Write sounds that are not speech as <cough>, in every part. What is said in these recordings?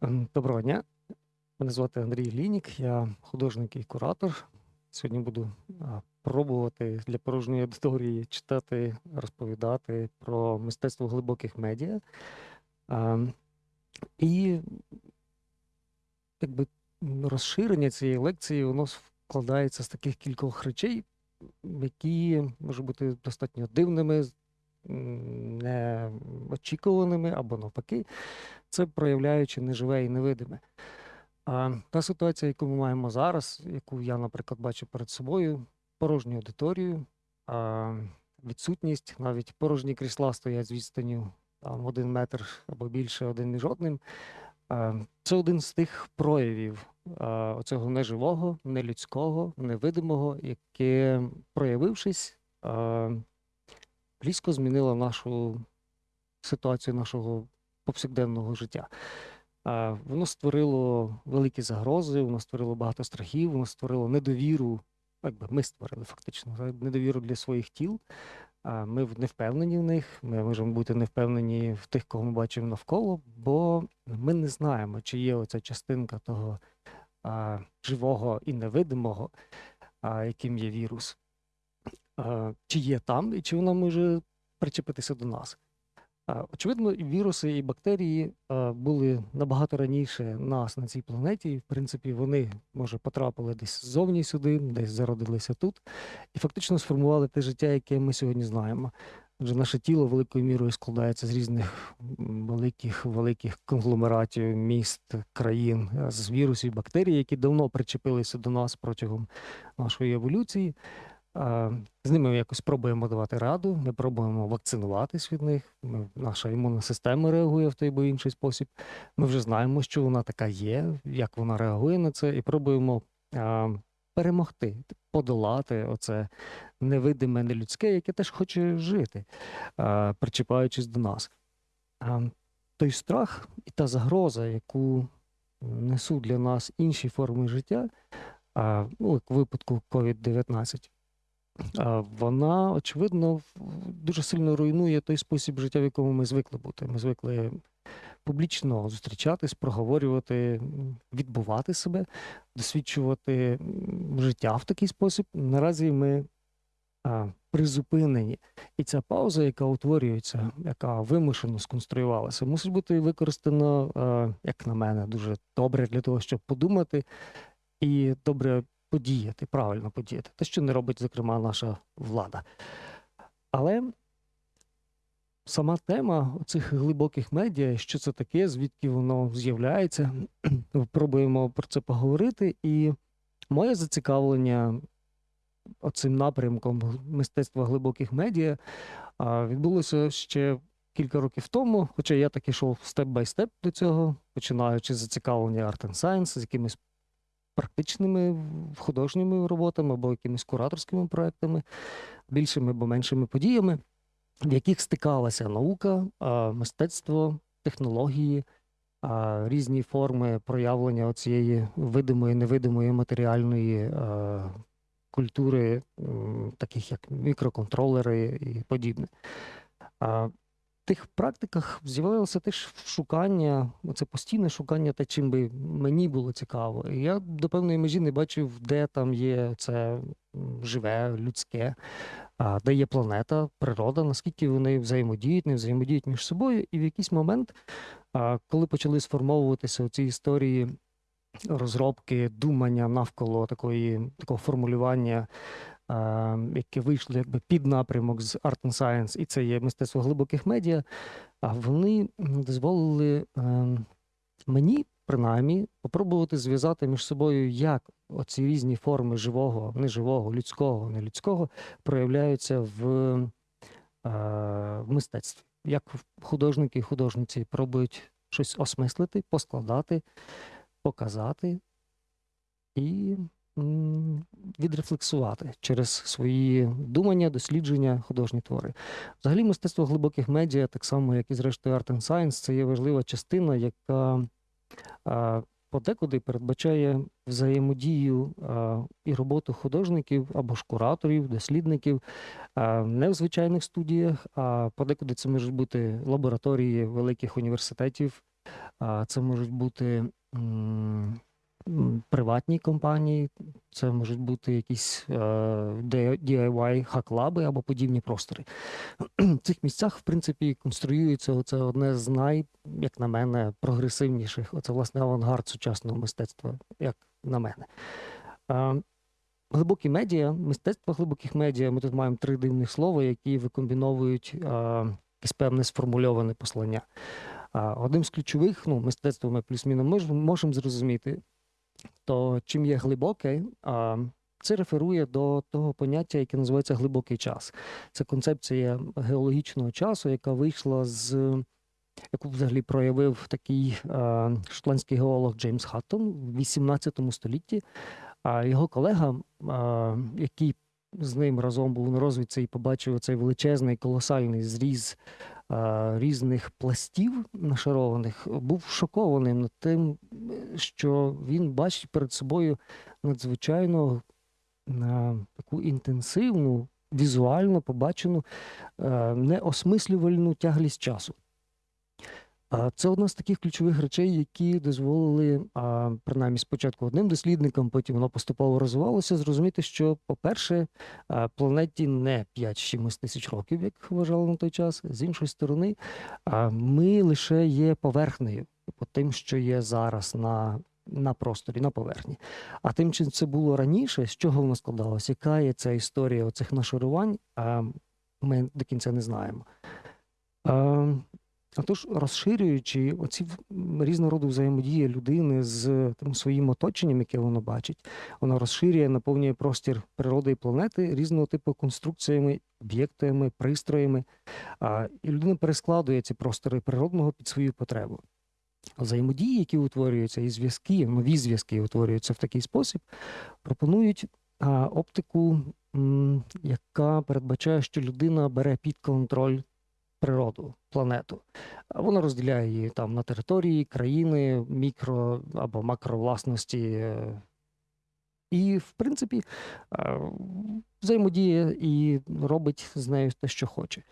Ем, Доброго дня. Мене звати Андрій Лінік, я художник і куратор. Сьогодні буду пробувати для порожньої аудиторії читати, розповідати про мистецтво глибоких медіа. І якби розширення цієї лекції воно складається з таких кількох речей, які можуть бути достатньо дивними, неочікуваними або навпаки, це проявляючи неживе і невидиме. А та ситуація, яку ми маємо зараз, яку я, наприклад, бачу перед собою, порожню аудиторію, відсутність, навіть порожні крісла стоять з відстанню там один метр або більше один між одним. Це один з тих проявів оцього неживого, нелюдського, невидимого, яке, проявившись, різко змінило нашу ситуацію нашого повсякденного життя. Воно створило великі загрози, воно створило багато страхів, воно створило недовіру. Якби ми створили фактично недовіру для своїх тіл. Ми не впевнені в них. Ми можемо бути не впевнені в тих, кого ми бачимо навколо, бо ми не знаємо, чи є оця частинка того а, живого і невидимого, а, яким є вірус, чи є там, і чи вона може причепитися до нас. Очевидно, віруси і бактерії були набагато раніше нас на цій планеті. І, в принципі, вони, може, потрапили десь ззовні сюди, десь зародилися тут, і фактично сформували те життя, яке ми сьогодні знаємо. Адже наше тіло великою мірою складається з різних великих великих конгломератів, міст, країн, з вірусів, бактерій, які давно причепилися до нас протягом нашої еволюції. З ними ми якось пробуємо давати раду, ми пробуємо вакцинуватись від них. Ми, наша імунна система реагує в той або інший спосіб. Ми вже знаємо, що вона така є, як вона реагує на це, і пробуємо а, перемогти, подолати оце невидиме, нелюдське, яке теж хоче жити, а, причіпаючись до нас. А, той страх і та загроза, яку несуть для нас інші форми життя, а, ну, в випадку COVID-19, а, вона, очевидно, дуже сильно руйнує той спосіб життя, в якому ми звикли бути. Ми звикли публічно зустрічатись, проговорювати, відбувати себе, досвідчувати життя в такий спосіб. Наразі ми призупинені. І ця пауза, яка утворюється, яка вимушено сконструювалася, мусить бути використана, як на мене, дуже добре для того, щоб подумати і добре подіяти, правильно подіяти. Те, що не робить, зокрема, наша влада. Але сама тема цих глибоких медіа, що це таке, звідки воно з'являється, <clears throat> пробуємо про це поговорити. І моє зацікавлення оцим напрямком мистецтва глибоких медіа відбулося ще кілька років тому, хоча я так ішов степ бай степ до цього, починаючи з зацікавлення Art and Science, з якимись практичними художніми роботами або якимись кураторськими проектами, більшими або меншими подіями, в яких стикалася наука, мистецтво, технології, різні форми проявлення цієї видимої, невидимої матеріальної культури, таких як мікроконтролери і подібне. Тих практиках з'явилося теж шукання, це постійне шукання, те, чим би мені було цікаво. Я до певної межі не бачив, де там є це живе, людське, де є планета, природа, наскільки вони взаємодіють, не взаємодіють між собою. І в якийсь момент, коли почали сформовуватися ці історії розробки, думання навколо такої, такого формулювання, а, яке вийшло якби під напрямок з Art and Science, і це є мистецтво глибоких медіа, а вони дозволили ем, мені, принаймні, попробувати зв'язати між собою, як оці різні форми живого, неживого, людського, нелюдського проявляються в, е, в мистецтві. Як художники і художниці пробують щось осмислити, поскладати, показати і відрефлексувати через свої думання, дослідження, художні твори. Взагалі, мистецтво глибоких медіа, так само, як і зрештою Art and Science, це є важлива частина, яка подекуди передбачає взаємодію і роботу художників або ж кураторів, дослідників не в звичайних студіях, а подекуди це можуть бути лабораторії великих університетів, Це можуть бути приватні компанії, це можуть бути якісь е, DIY хаклаби або подібні простори. В цих місцях, в принципі, конструюється оце одне з най, як на мене, прогресивніших. Оце власне авангард сучасного мистецтва, як на мене. Глибокі медіа, мистецтво глибоких медіа. Ми тут маємо три дивних слова, які викомбіновують якесь певне сформульоване послання. Одним з ключових, ну, мистецтво ми плюс-мінус можемо зрозуміти, то чим є глибоке, це реферує до того поняття, яке називається глибокий час. Це концепція геологічного часу, яка вийшла з яку взагалі проявив такий а, шотландський геолог Джеймс Хаттон в 18 столітті. А його колега, а, який з ним разом був на розвідці і побачив цей величезний колосальний зріз різних пластів нашарованих, був шокований над тим, що він бачить перед собою надзвичайно на таку інтенсивну, візуально побачену неосмислювальну тяглість часу. Це одна з таких ключових речей, які дозволили, а, принаймні спочатку одним дослідникам, потім воно поступово розвивалося, зрозуміти, що, по-перше, планеті не 5-7 тисяч років, як вважали на той час. З іншої сторони, ми лише є поверхнею по тим, що є зараз на, на просторі, на поверхні. А тим, чим це було раніше, з чого воно складалося, яка є ця історія оцих нашарувань, ми до кінця не знаємо. А, розширюючи оці різного роду взаємодії людини з тим своїм оточенням, яке воно бачить, вона розширює, наповнює простір природи і планети різного типу конструкціями, об'єктами, пристроями. А, і людина перескладує ці простори природного під свою потребу. Взаємодії, які утворюються, і зв'язки, нові зв'язки утворюються в такий спосіб, пропонують оптику, яка передбачає, що людина бере під контроль природу, планету. А Вона розділяє її там на території, країни, мікро або макровласності. І, в принципі, взаємодіє і робить з нею те, що хоче.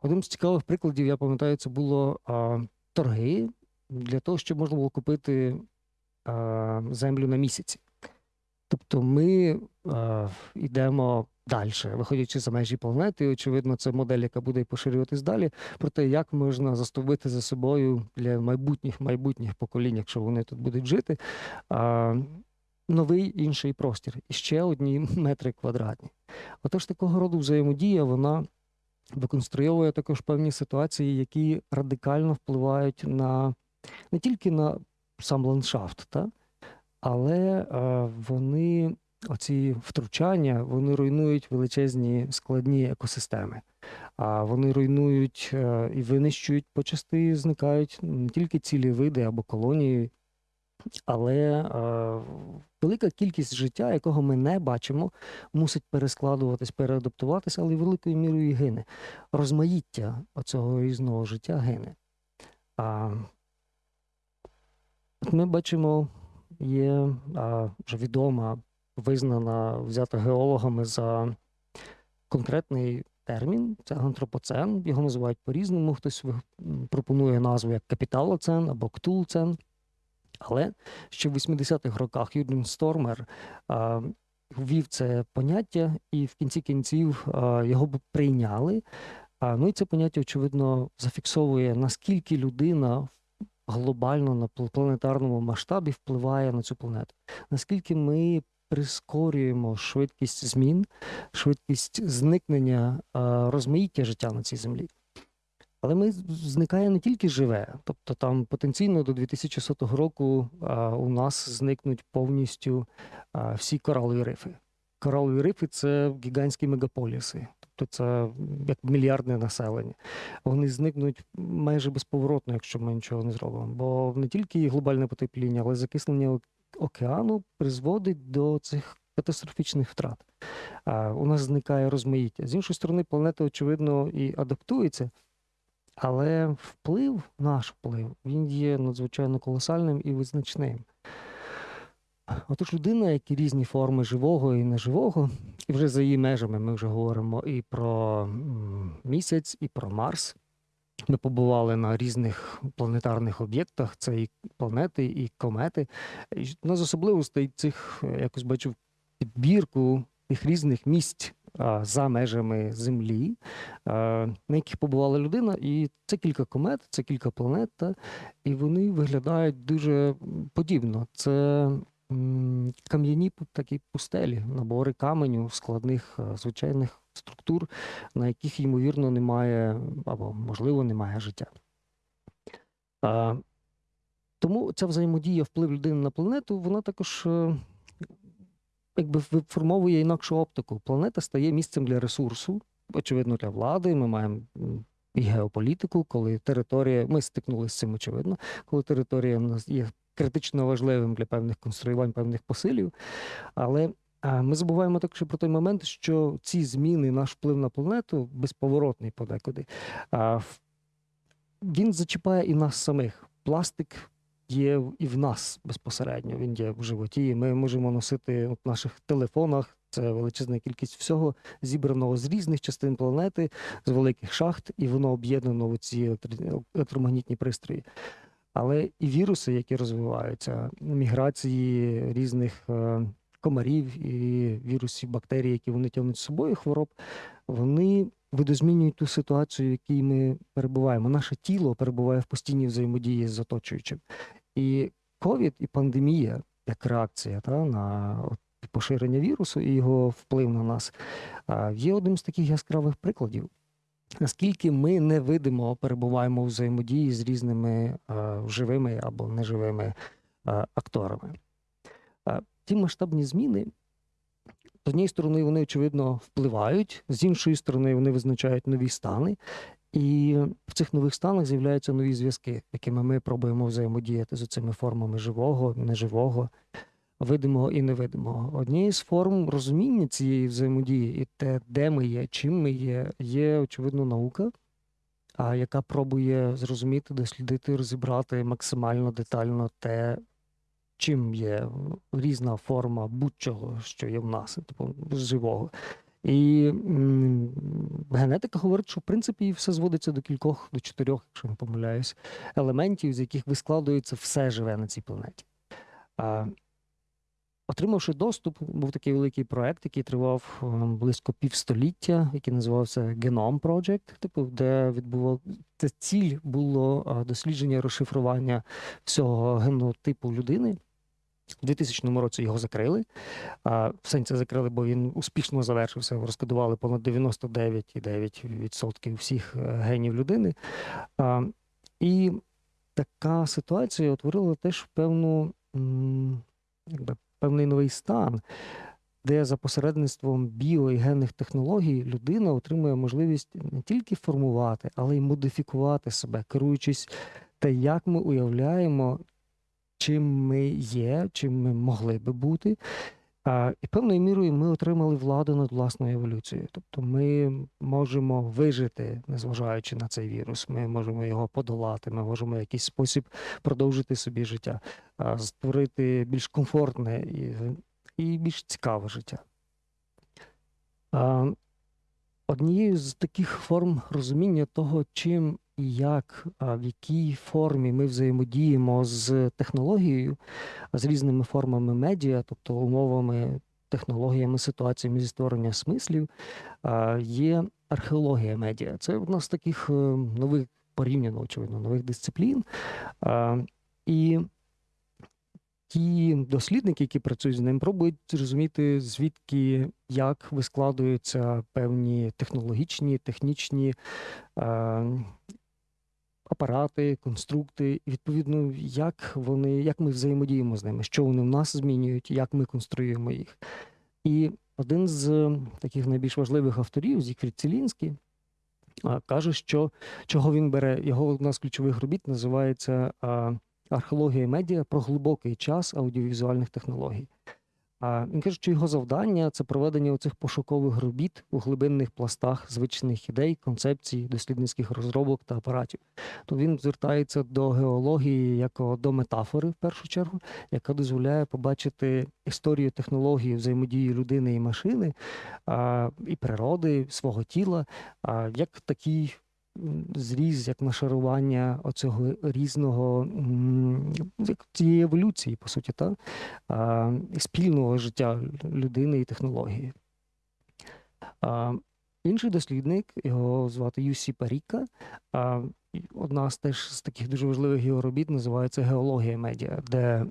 Одним з цікавих прикладів, я пам'ятаю, це було торги для того, щоб можна було купити землю на місяці. Тобто ми йдемо далі, виходячи за межі планети. І, очевидно, це модель, яка буде поширюватись далі. Про те, як можна застовбити за собою для майбутніх майбутніх поколінь, якщо вони тут будуть жити, новий інший простір і ще одні <laughs> метри квадратні. Отож, такого роду взаємодія вона виконструйовує також певні ситуації, які радикально впливають на не тільки на сам ландшафт, та? але е, вони, оці втручання, вони руйнують величезні складні екосистеми. А вони руйнують е, і винищують почасти, зникають не тільки цілі види або колонії, але е, велика кількість життя, якого ми не бачимо, мусить перескладуватись, переадаптуватися, але великою мірою і гине. Розмаїття оцього різного життя гине. А, ми бачимо є а, вже відома, визнана, взята геологами за конкретний термін. Це антропоцен. Його називають по-різному. Хтось пропонує назву як капіталоцен або ктулцен. Але ще в 80-х роках Юрген Стормер а, ввів це поняття, і в кінці кінців а, його б прийняли. А, ну і це поняття, очевидно, зафіксовує, наскільки людина глобально на планетарному масштабі впливає на цю планету. Наскільки ми прискорюємо швидкість змін, швидкість зникнення а, розмаїття життя на цій землі. Але ми зникає не тільки живе, тобто там потенційно до 2100 року а, у нас зникнуть повністю а, всі коралові рифи. Коралові рифи це гігантські мегаполіси, тобто це як мільярдне населення. Вони зникнуть майже безповоротно, якщо ми нічого не зробимо. Бо не тільки глобальне потепління, але ок- океану призводить до цих катастрофічних втрат. У нас зникає розмаїття. З іншої сторони, планета, очевидно, і адаптується. Але вплив, наш вплив, він є надзвичайно колосальним і визначним. Отож, людина, як і різні форми живого і неживого, і вже за її межами ми вже говоримо і про місяць, і про Марс. Ми побували на різних планетарних об'єктах, це і планети, і комети. Одна з особливостей цих, е, якось бачив підбірку тих різних місць за межами Землі, на яких побувала людина, і це кілька комет, це кілька планет, і вони виглядають дуже подібно. Це кам'яні такі пустелі, набори каменю, складних е, звичайних структур, на яких, ймовірно, немає або, можливо, немає життя. Тому ця взаємодія, вплив людини на планету, вона також е, якби виформовує інакшу оптику. Планета стає місцем для ресурсу, очевидно, для влади. Ми маємо і геополітику, коли територія, ми стикнулися з цим, очевидно, коли територія є критично важливим для певних конструювань, певних посилів. Але ми забуваємо також про той момент, що ці зміни, наш вплив на планету безповоротний подекуди. Він зачіпає і нас самих. Пластик є і в нас безпосередньо. Він є в животі. Ми можемо носити в наших телефонах. Це величезна кількість всього, зібраного з різних частин планети, з великих шахт, і воно об'єднано в ці електромагнітні пристрої. Але і віруси, які розвиваються, міграції різних е, комарів і вірусів, бактерій, які вони тягнуть з собою, хвороб, вони видозмінюють ту ситуацію, в якій ми перебуваємо. Наше тіло перебуває в постійній взаємодії з оточуючим. І ковід і пандемія, як реакція та, на поширення вірусу і його вплив на нас, є одним з таких яскравих прикладів. Наскільки ми невидимо перебуваємо у взаємодії з різними живими або неживими акторами. Ті масштабні зміни, з однієї сторони, вони, очевидно, впливають, з іншої сторони, вони визначають нові стани. І в цих нових станах з'являються нові зв'язки, якими ми пробуємо взаємодіяти з цими формами живого, неживого, видимого і невидимого. Однією з форм розуміння цієї взаємодії і те, де ми є, чим ми є, є очевидно наука, яка пробує зрозуміти, дослідити, розібрати максимально детально те, чим є різна форма будь-чого, що є в нас, типу живого. І м, генетика говорить, що в принципі все зводиться до кількох, до чотирьох, якщо не помиляюсь, елементів, з яких вискладується все живе на цій планеті. А, Отримавши доступ, був такий великий проект, який тривав е, близько півстоліття, який називався Genome Project, типу, де відбував ціль було дослідження розшифрування всього генотипу людини. У 2000 році його закрили. В сенсі закрили, бо він успішно завершився. Розкодували понад 99,9% всіх е, генів людини. І така ситуація утворила теж певну, якби, певний новий стан, де за посередництвом біо і генних технологій людина отримує можливість не тільки формувати, але й модифікувати себе, керуючись те, як ми уявляємо, чим ми є, чим ми могли би бути. І певною мірою ми отримали владу над власною еволюцією. Тобто ми можемо вижити, незважаючи на цей вірус. Ми можемо його подолати, ми можемо в якийсь спосіб продовжити собі життя, створити більш комфортне і, і більш цікаве життя. Однією з таких форм розуміння того, чим і як, в якій формі ми взаємодіємо з технологією, з різними формами медіа, тобто умовами, технологіями, ситуаціями зі створення смислів, є археологія медіа. Це одна з таких е, нових порівняно, очевидно, нових дисциплін. І ті дослідники, які працюють з ним, пробують зрозуміти, звідки як вискладуються певні технологічні, технічні е, апарати, конструкти, і відповідно, як вони, як ми взаємодіємо з ними, що вони в нас змінюють, як ми конструюємо їх. І один з таких найбільш важливих авторів, Зігфрід Цілінський, каже, що чого він бере, його одна з ключових робіт називається а, Археологія медіа про глибокий час аудіовізуальних технологій. Він каже, що його завдання це проведення оцих пошукових робіт у глибинних пластах звичних ідей, концепцій, дослідницьких розробок та апаратів. То він звертається до геології як до метафори, в першу чергу, яка дозволяє побачити історію технології взаємодії людини і машини і природи, свого тіла, як такий зріз, як нашарування оцього різного цієї еволюції, по суті, та? спільного життя людини і технології. Інший дослідник, його звати Юсі Паріка. Одна з теж з таких дуже важливих його робіт називається Геологія медіа, де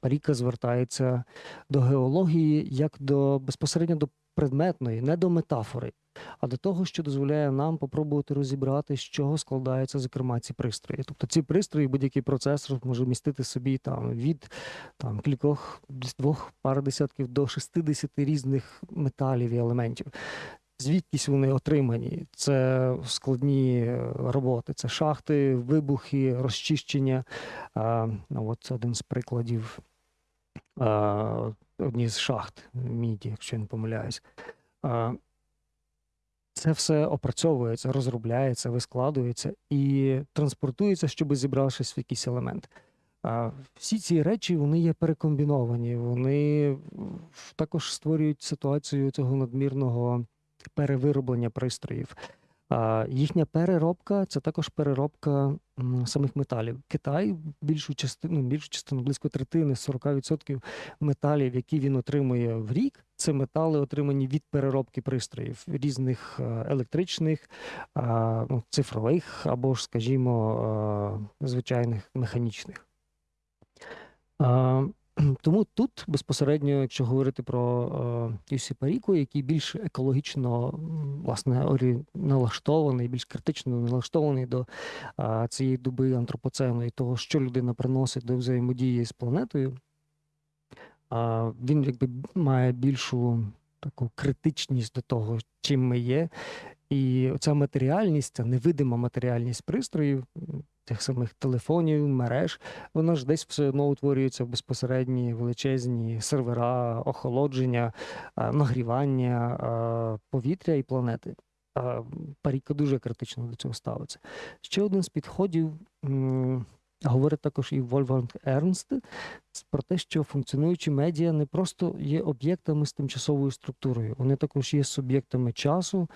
Паріка звертається до геології як до безпосередньо до предметної, не до метафори, а до того, що дозволяє нам попробувати розібрати, з чого складаються, зокрема, ці пристрої. Тобто ці пристрої, будь-який процесор може містити собі там від там кількох двох пар десятків до 60 різних металів і елементів. Звідкись вони отримані? Це складні е, роботи, це шахти, вибухи, розчищення. А, ну, от один з прикладів одні з шахт міді, якщо я не помиляюсь. Це все опрацьовується, розробляється, вискладується і транспортується, щоб зібравшись в якийсь елемент. Всі ці речі вони є перекомбіновані, вони також створюють ситуацію цього надмірного перевироблення пристроїв. Їхня переробка це також переробка самих металів. Китай більшу частину, більшу частину, близько третини, 40% металів, які він отримує в рік, це метали, отримані від переробки пристроїв різних е, електричних, ну, цифрових або ж, скажімо, е, звичайних механічних. Тому тут безпосередньо, якщо говорити про е, UC Паріку, який більш екологічно власне налаштований, більш критично налаштований до цієї доби антропоцену і того, що людина приносить до взаємодії з планетою, він якби має більшу таку критичність до того, чим ми є. І ця матеріальність, ця невидима матеріальність пристроїв, тих самих телефонів, мереж, вона ж десь все одно утворюється в безпосередні величезні сервера, охолодження, нагрівання повітря і планети. А, Паріка дуже критично до цього ставиться. Ще один з підходів говорить також і Вольфганг Ернст про те, що функціонуючі медіа не просто є об'єктами з тимчасовою структурою, вони також є суб'єктами часу,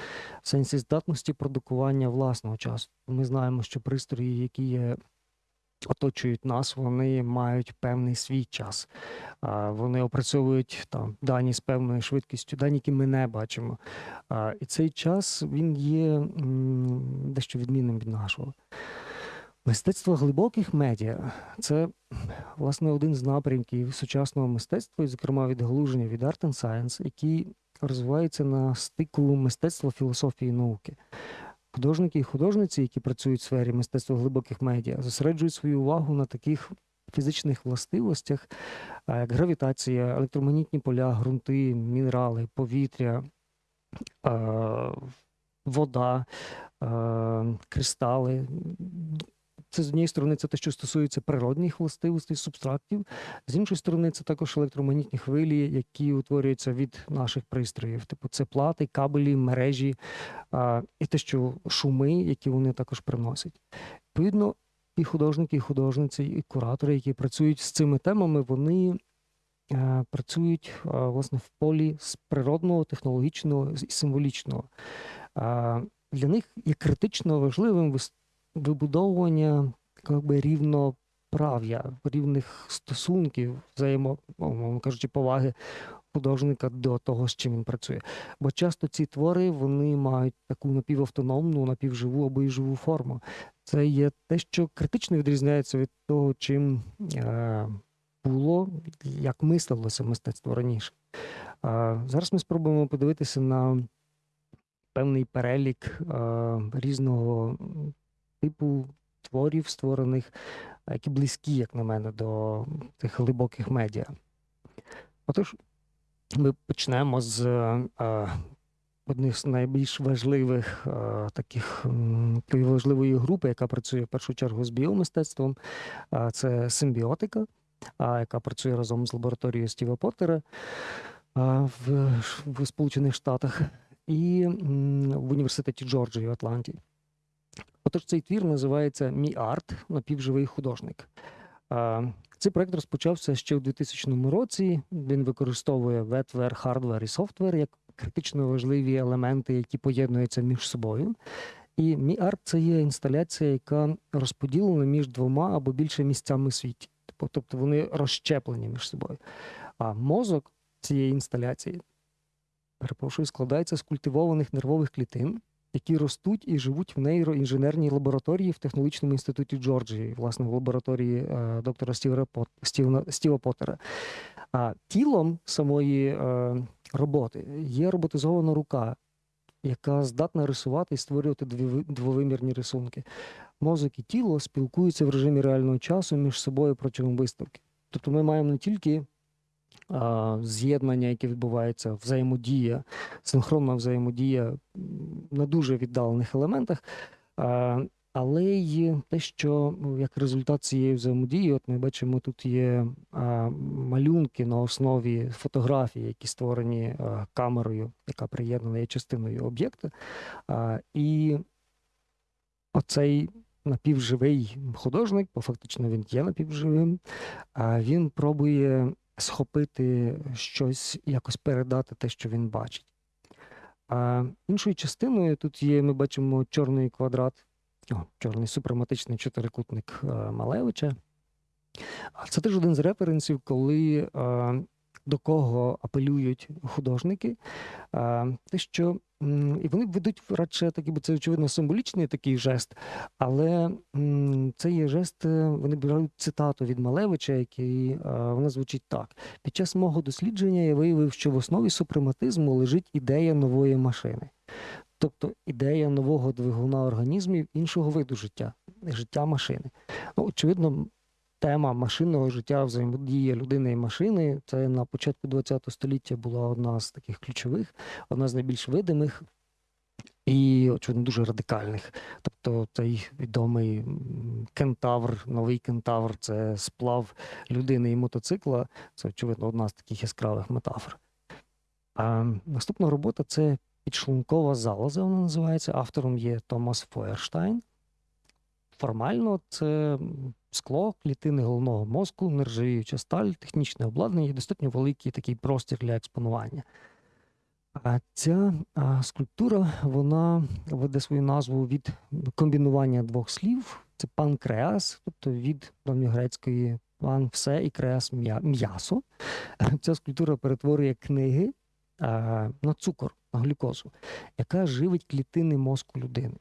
в сенсі здатності продукування власного часу. Ми знаємо, що пристрої, які є. Оточують нас, вони мають певний свій час. Вони опрацьовують там дані з певною швидкістю, дані, які ми не бачимо. І цей час він є дещо відмінним від нашого. Мистецтво глибоких медіа це власне один з напрямків сучасного мистецтва, і, зокрема, відгалуження від Art and Science, який розвивається на стику мистецтва, філософії і науки. Художники і художниці, які працюють в сфері мистецтва глибоких медіа, зосереджують свою увагу на таких фізичних властивостях, як гравітація, електромагнітні поля, ґрунти, мінерали, повітря, вода, кристали. Це з однієї сторони, це те, що стосується природних властивостей субстрактів, з іншої сторони, це також електромагнітні хвилі, які утворюються від наших пристроїв. Типу, це плати, кабелі, мережі а, і те, що шуми, які вони також приносять. Відповідно, і художники, і художниці, і куратори, які працюють з цими темами, вони е, працюють е, власне в полі з природного, технологічного і символічного. А, Для них є критично важливим вибудовування як би, рівноправ'я, рівних стосунків, взаємо, ну, мовно кажучи, поваги художника до того, з чим він працює. Бо часто ці твори вони мають таку напівавтономну, напівживу або й живу форму. Це є те, що критично відрізняється від того, чим е, було, як мислилося мистецтво раніше. Е, зараз ми спробуємо подивитися на певний перелік е, різного типу творів, створених, е, які близькі, як на мене, до тих глибоких медіа. Отож, ми почнемо з е, одних з найбільш важливих е, таких такої важливої групи, яка працює в першу чергу з біомистецтвом. Е, це симбіотика, яка працює разом з лабораторією Стіва Поттера в, в Сполучених Штатах і в університеті Джорджії в Атланті. Отож, цей твір називається MEART напівживий художник. Цей проект розпочався ще у 2000 році. Він використовує wetware, hardware і software як критично важливі елементи, які поєднуються між собою. І MEART це є інсталяція, яка розподілена між двома або більше місцями світі. Типу, Тобто вони розщеплені між собою. А мозок цієї інсталяції, перепрошую, складається з культивованих нервових клітин, які ростуть і живуть в нейроінженерній лабораторії в технологічному інституті Джорджії, власне, в лабораторії е, доктора Стіва, Пот, Стіва, Поттера. А тілом самої е, роботи є роботизована рука, яка здатна рисувати і створювати двовимірні рисунки. Мозок і тіло спілкуються в режимі реального часу між собою протягом виставки. Тобто ми маємо не тільки з'єднання, яке відбувається, взаємодія, синхронна взаємодія на дуже віддалених елементах, але й те, що ну, як результат цієї взаємодії, от ми бачимо, тут є малюнки на основі фотографій, які створені камерою, яка приєднана є частиною об'єкта. І оцей напівживий художник, бо фактично він є напівживим, він пробує схопити щось, якось передати те, що він бачить. А іншою частиною тут є, ми бачимо чорний квадрат, о, чорний супраматичний чотирикутник е, Малевича. А це теж один з референсів, коли е, до кого апелюють художники. Те, що і вони ведуть радше такий, бо це очевидно символічний такий жест, але це є жест, е, вони беруть цитату від Малевича, який вона звучить так: під час мого дослідження я виявив, що в основі супрематизму лежить ідея нової машини. Тобто ідея нового двигуна організмів іншого виду життя, життя машини. Ну, очевидно, тема машинного життя, взаємодія людини і машини це на початку ХХ століття була одна з таких ключових, одна з найбільш видимих і, очевидно, дуже радикальних. Тобто цей відомий кентавр, новий кентавр це сплав людини і мотоцикла. Це, очевидно, одна з таких яскравих метафор. А наступна робота це підшлункова залоза, вона називається. Автором є Томас Фойерштайн. Формально це скло, клітини головного мозку, нержавіюча сталь, технічне обладнання і достатньо великий такий простір для експонування. А ця скульптура вона веде свою назву від комбінування двох слів: це панкреас, тобто від давньогрецької пан все і креас м'ясо. Ця скульптура перетворює книги на цукор, на глюкозу, яка живить клітини мозку людини.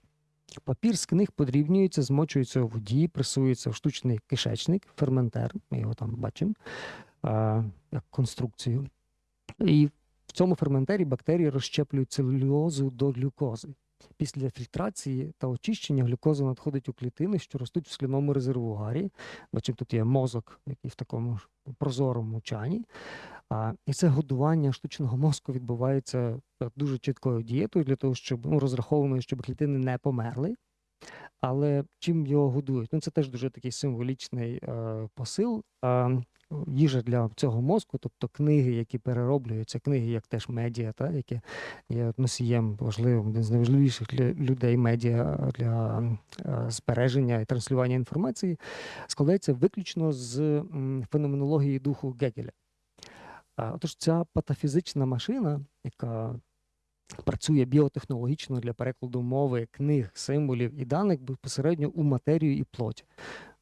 Папір з книг подрібнюється, змочується у воді, пресується в штучний кишечник, ферментер, ми його там бачимо, як конструкцію. І в цьому ферментері бактерії розщеплюють целюлозу до глюкози. Після фільтрації та очищення глюкоза надходить у клітини, що ростуть в сліному резервуарі. Бачимо, тут є мозок, який в такому ж прозорому чані. А, і це годування штучного мозку відбувається е, дуже чіткою дієтою для того, щоб ну, розрахованою, щоб клітини не померли. Але чим його годують? Ну, це теж дуже такий символічний е, посил. Е, їжа для цього мозку, тобто книги, які перероблюються, книги, як теж медіа, та, які є носієм важливим, один з найважливіших людей медіа для е, збереження і транслювання інформації, складається виключно з феноменології духу Гегеля. Отож, ця патофізична машина, яка працює біотехнологічно для перекладу мови, книг, символів і даних безпосередньо у матерію і плоть.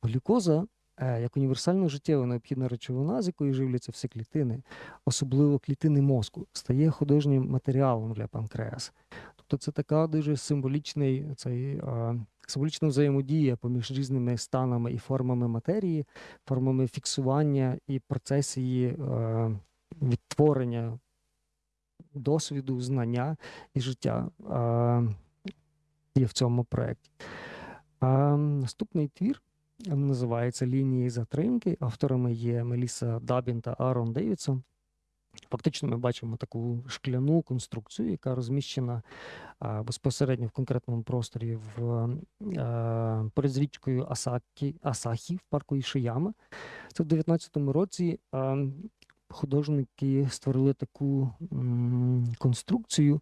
Глюкоза, як універсально життєво необхідна речовина, з якої живляться всі клітини, особливо клітини мозку, стає художнім матеріалом для панкреаса. Тобто це така дуже символічний цей. е, Символічна взаємодія поміж різними станами і формами матерії, формами фіксування і процес її е, відтворення досвіду, знання і життя е, є в цьому проєкті. Наступний твір називається Лінії затримки. Авторами є Меліса Дабін та Арон Девідсон. Фактично, ми бачимо таку шкляну конструкцію, яка розміщена а, безпосередньо в конкретному просторі в а, поряд річкою Асакі, Асахі в парку Ішияма. Це в 19-му році а, художники створили таку м, конструкцію,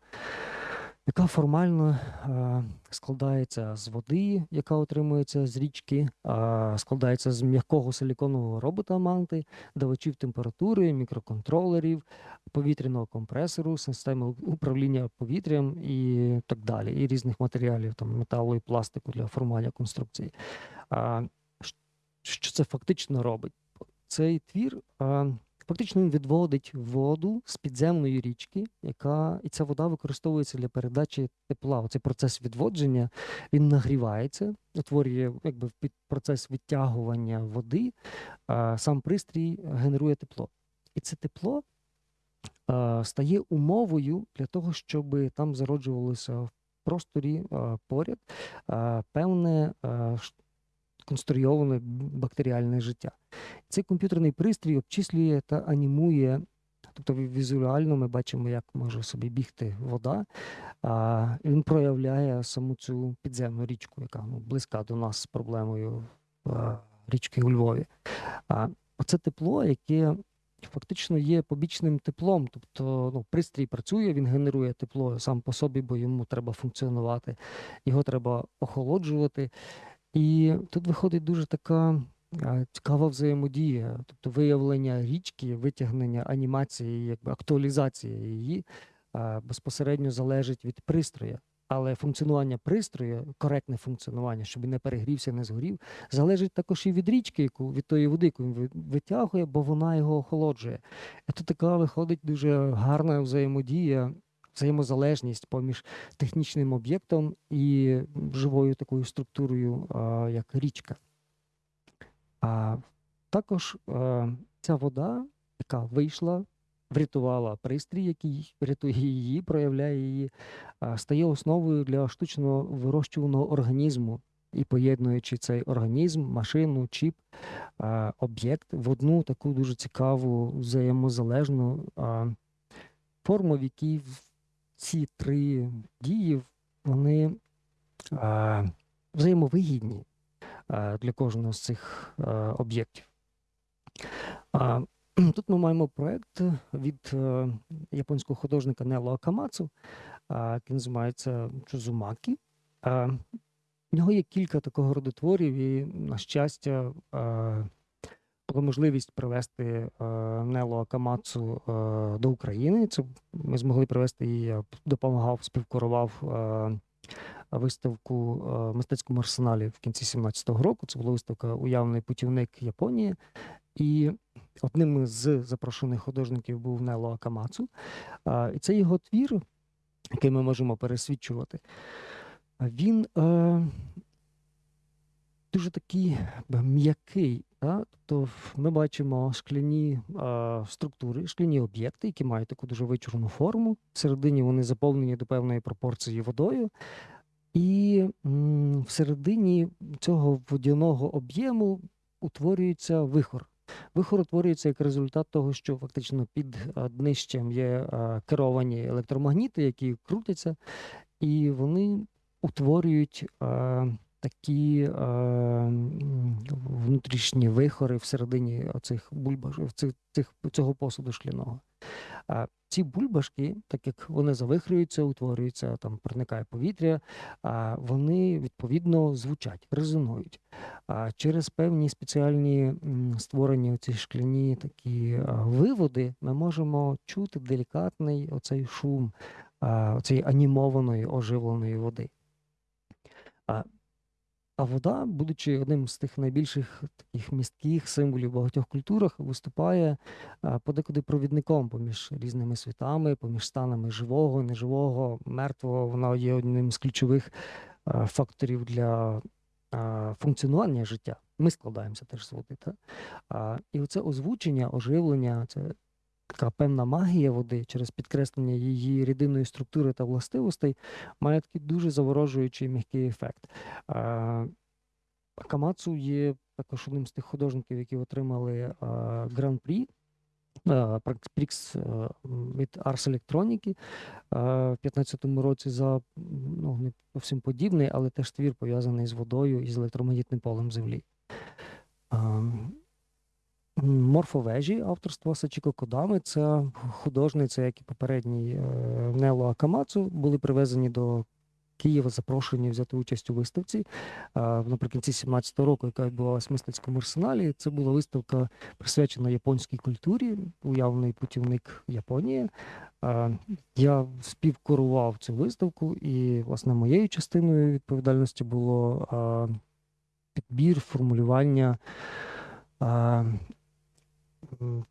яка формально е, складається з води, яка отримується з річки, е, складається з м'якого силіконового робота манти, давачів температури, мікроконтролерів, повітряного компресору, системи управління повітрям і так далі, і різних матеріалів, там металу і пластику для формування конструкції. Що це фактично робить? Цей твір фактично він відводить воду з підземної річки, яка і ця вода використовується для передачі тепла. Оцей процес відводження він нагрівається, утворює якби процес відтягування води. А, сам пристрій генерує тепло. І це тепло а, стає умовою для того, щоб там зароджувалося в просторі а, поряд а, певне а, конструйоване бактеріальне життя. Цей комп'ютерний пристрій обчислює та анімує. Тобто візуально ми бачимо, як може собі бігти вода. А, він проявляє саму цю підземну річку, яка ну, близька до нас з проблемою річки у Львові. А оце тепло, яке фактично є побічним теплом. Тобто ну, пристрій працює, він генерує тепло сам по собі, бо йому треба функціонувати, його треба охолоджувати. І тут виходить дуже така цікава взаємодія, тобто виявлення річки, витягнення анімації, якби актуалізація її безпосередньо залежить від пристрою. Але функціонування пристрою, коректне функціонування, щоб не перегрівся, не згорів, залежить також і від річки, яку від тої води, яку він витягує, бо вона його охолоджує. Тут така виходить дуже гарна взаємодія, взаємозалежність поміж технічним об'єктом і живою такою структурою, як річка. А також е, ця вода, яка вийшла, врятувала пристрій, який рятує її, проявляє її, стає основою для штучно вирощуваного організму. І поєднуючи цей організм, машину, чіп, об'єкт в одну таку дуже цікаву взаємозалежну форму, в якій ці три дії вони а, взаємовигідні а, для кожного з цих а, об'єктів. Тут ми маємо проект від е, японського художника Нело Акамацу, який називається Чузумакі. А, в нього є кілька такого роду творів, і, на щастя, була можливість привезти е, Нело Акамацу е, до України. Це ми змогли привезти її, допомагав, співкурував е, виставку в мистецькому арсеналі в кінці 17-го року. Це була виставка Уявний путівник Японії. І одним з запрошених художників був Нело Акамацу. І це його твір, який ми можемо пересвідчувати. Він е, дуже такий м'який. Та? Тобто ми бачимо шкляні е, структури, шкляні об'єкти, які мають таку дуже вичурну форму. Всередині вони заповнені до певної пропорції водою. І м, всередині цього водяного об'єму утворюється вихор. Вихор утворюється як результат того, що фактично під е, днищем є е, керовані електромагніти, які крутяться, і вони утворюють е, такі е, внутрішні вихори всередині оцих бульбаш, цих, цих, цього посуду шкляного. А ці бульбашки, так як вони завихрюються, утворюються, там проникає повітря, а вони відповідно звучать, резонують. А через певні спеціальні створені ці шкляні такі а, виводи, ми можемо чути делікатний оцей шум, оцей анімованої оживленої води. А, вода, будучи одним з тих найбільших таких містких символів в багатьох культурах, виступає подекуди провідником поміж різними світами, поміж станами живого, неживого, мертвого. Вона є одним з ключових факторів для функціонування життя. Ми складаємося теж з води. Та? І оце озвучення, оживлення, це така певна магія води через підкреслення її рідинної структури та властивостей має такий дуже заворожуючий м'який ефект. А, Акамацу є також одним з тих художників, які отримали гран-прі. Прікс від Ars Electronic а, в 15-му році за ну, не зовсім подібний, але теж твір пов'язаний з водою і з електромагнітним полем Землі. Морфовежі авторства Сачіко Кодами. Це художниця, як і попередній е, Нело Акамацу, були привезені до Києва, запрошені взяти участь у виставці е, наприкінці 17-го року, яка відбувалася в мистецькому арсеналі. Це була виставка присвячена японській культурі, уявний путівник Японії. Е, Я співкурував цю виставку, і, власне, моєю частиною відповідальності було підбір, формулювання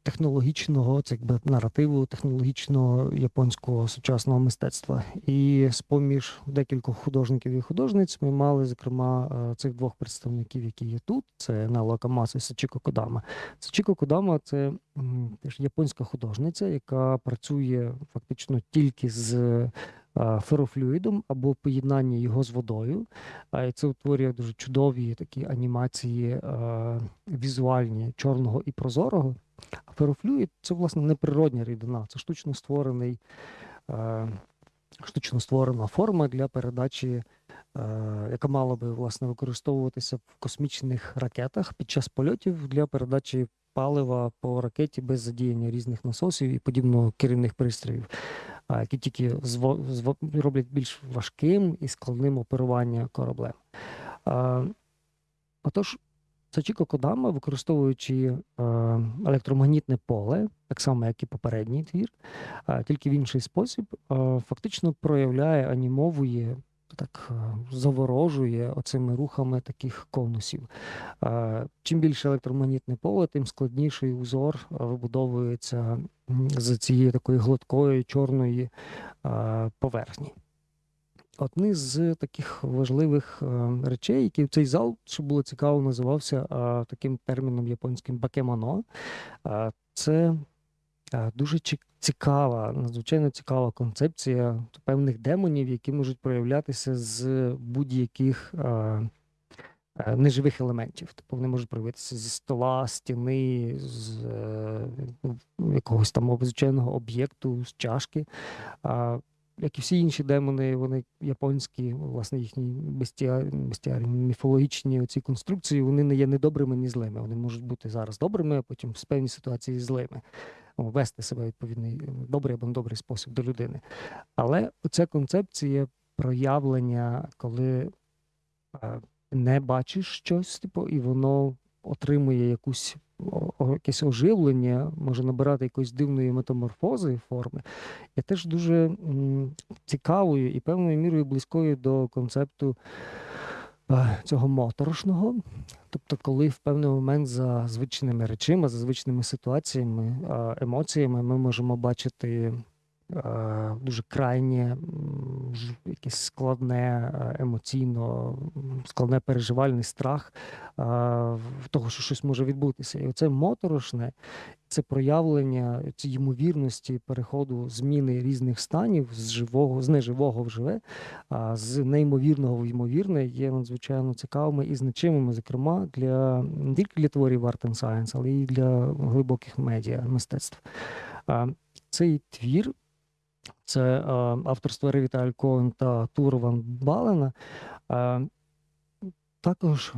технологічного, це якби наративу технологічного японського сучасного мистецтва. І з-поміж декількох художників і художниць ми мали, зокрема, е, цих двох представників, які є тут: це Нао Акамаса і Сачіко Кодама. Сачіко Кодама це теж японська художниця, яка працює фактично тільки з ферофлюїдом або поєднання його з водою. Це утворює дуже чудові такі анімації візуальні чорного і прозорого. А ферофлюїд це, власне, неприродня рідина, це штучно створений. Штучно створена форма для передачі, яка мала би власне використовуватися в космічних ракетах під час польотів для передачі палива по ракеті без задіяння різних насосів і подібного керівних пристроїв, які тільки роблять більш важким і складним оперування кораблем. Отож, Сачіко Кодама, використовуючи електромагнітне поле, так само як і попередній твір, тільки в інший спосіб, фактично проявляє, анімовує, так е, заворожує оцими рухами таких конусів. Е, Чим більше електромагнітне поле, тим складніший узор е, вибудовується з цієї такої гладкої чорної поверхні. Одні з таких важливих речей, які цей зал, що було цікаво, називався таким терміном японським бакемоно. Е, Це дуже цікава, надзвичайно цікава концепція певних демонів, які можуть проявлятися з будь-яких е, е, неживих елементів. Тобто вони можуть проявитися зі стола, стіни, з е, ну, якогось там звичайного об'єкту, з чашки. А, як і всі інші демони, вони японські, власне, їхні бестіарі, міфологічні оці конструкції, вони не є ні добрими, ні злими. Вони можуть бути зараз добрими, а потім в певній ситуації злими. О, Вести себе відповідний добрий або недобрий спосіб до людини. Але ця концепція проявлення, коли е, не бачиш щось, типу, і воно отримує якусь якесь оживлення, може набирати якоїсь дивної метаморфози форми, є теж дуже цікавою і певною мірою близькою до концепту цього моторошного. Тобто, коли в певний момент за звичними речима, за звичними ситуаціями, е, емоціями ми можемо бачити е, дуже крайнє, якесь складне емоційно, складне переживальний страх того, що щось може відбутися. І оце моторошне, це проявлення цієї ймовірності переходу зміни різних станів з живого, з неживого в живе, а з неймовірного в ймовірне є надзвичайно цікавими і значимими, зокрема, для не тільки для творів Art and Science, але й для глибоких медіа мистецтв. Цей твір. Це е, авторство Ревіталь Коен та Тур Ван Балена. Е, також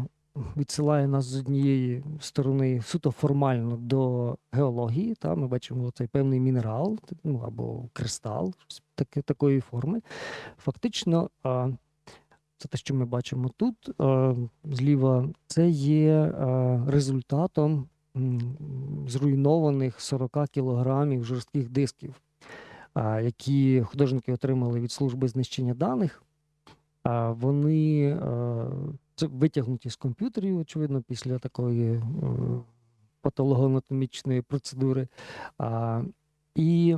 відсилає нас з однієї сторони суто формально до геології. Та ми бачимо цей певний мінерал, ну або кристал, щось такої форми. Фактично, а, це те, що ми бачимо тут зліва, це є результатом зруйнованих 40 кілограмів жорстких дисків, які художники отримали від служби знищення даних. Вони витягнуті з комп'ютерів, очевидно, після такої е, патологоанатомічної процедури. І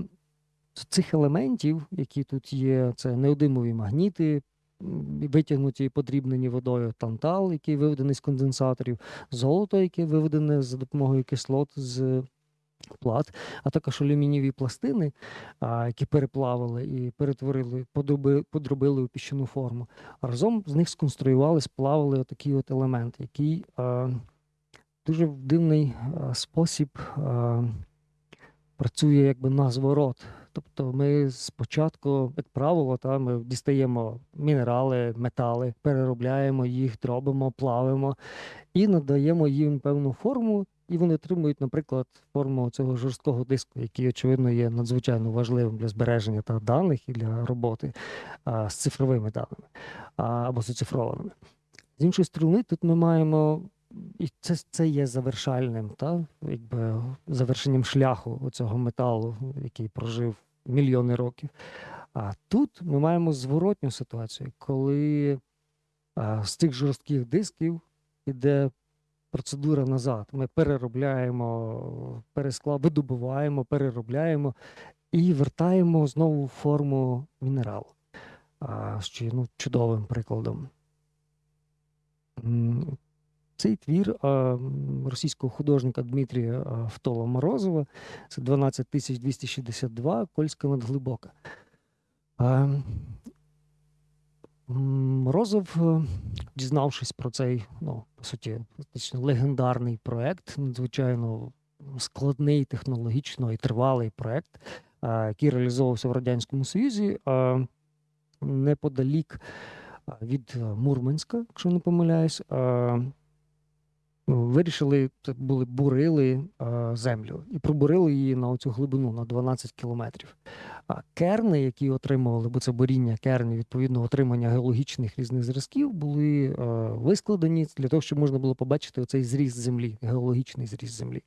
з цих елементів, які тут є, це неодимові магніти, витягнуті і подрібнені водою тантал, який виведений з конденсаторів, золото, яке виведене за допомогою кислот з плат, а також алюмінієві пластини, які переплавили і перетворили, подробили у піщану форму. Разом з них сконструювали, сплавили отакий от елемент, який дуже в дивний спосіб працює якби на зворот. Тобто ми спочатку, як правило, та, ми дістаємо мінерали, метали, переробляємо їх, дробимо, плавимо і надаємо їм певну форму, і вони отримують, наприклад, форму цього жорсткого диску, який, очевидно, є надзвичайно важливим для збереження та даних і для роботи а, з цифровими даними а, або з оцифрованими. З іншої сторони, тут ми маємо. І це, це є завершальним, та, якби, завершенням шляху цього металу, який прожив мільйони років. А тут ми маємо зворотню ситуацію, коли а, з цих жорстких дисків іде процедура назад. Ми переробляємо, перескла, видобуваємо, переробляємо і вертаємо знову форму мінералу, що є ну, чудовим прикладом. Цей твір російського художника Дмитрія Втола Морозова це 12262 Кольська надглибока. Морозов, дізнавшись про цей, ну, по суті, фактично легендарний проект, надзвичайно складний технологічно і тривалий проект, який реалізовувався в Радянському Союзі, неподалік від е, Мурманська, якщо не помиляюсь, вирішили, це були бурили землю і пробурили її на оцю глибину на 12 кілометрів. Керни, які отримували, бо це буріння кернів, відповідно, отримання геологічних різних зразків, були е, вискладені для того, щоб можна було побачити оцей зріст землі, геологічний зріст землі.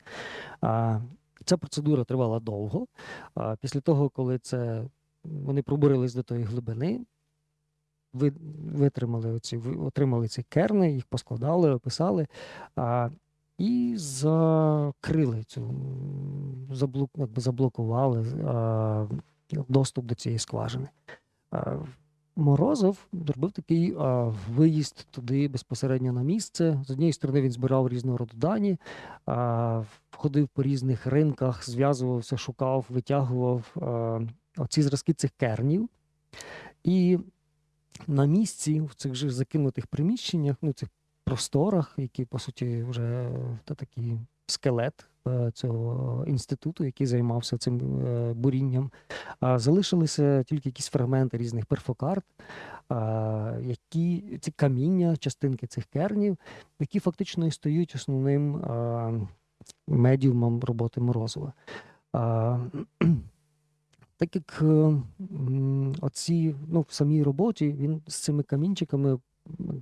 Ця процедура тривала довго. Після того, коли це вони пробурились до тої глибини, ви, витримали оці, отримали ці керни, їх поскладали, описали. І закрили цю, заблок, якби заблокували доступ до цієї скважини. Морозов зробив такий а, виїзд туди безпосередньо на місце. З однієї сторони він збирав різного роду дані, а, ходив по різних ринках, зв'язувався, шукав, витягував а, оці зразки цих кернів. І на місці, в цих же закинутих приміщеннях, ну, цих просторах, які, по суті, вже та такий скелет е, цього інституту, який займався цим е, бурінням, залишилися тільки якісь фрагменти різних перфокарт, які ці каміння, частинки цих кернів, які фактично і стають основним медіумом роботи Морозова. Так як е, оці, ну, в самій роботі він з цими камінчиками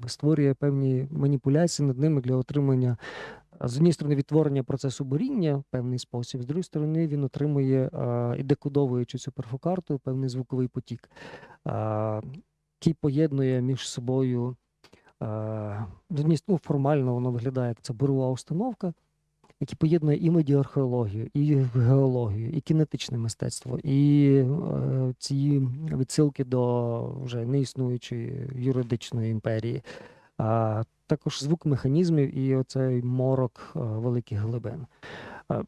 створює певні маніпуляції над ними для отримання, з однієї сторони, відтворення процесу буріння в певний спосіб, з другої сторони, він отримує і декодовуючи цю перфокарту, певний звуковий потік, який поєднує між собою. ну, формально воно виглядає як це бурова установка, які поєднує і медіархеологію, і геологію, і кінетичне мистецтво, і ці відсилки до вже неіснуючої юридичної імперії, також звук механізмів і оцей морок е, великих глибин. Е,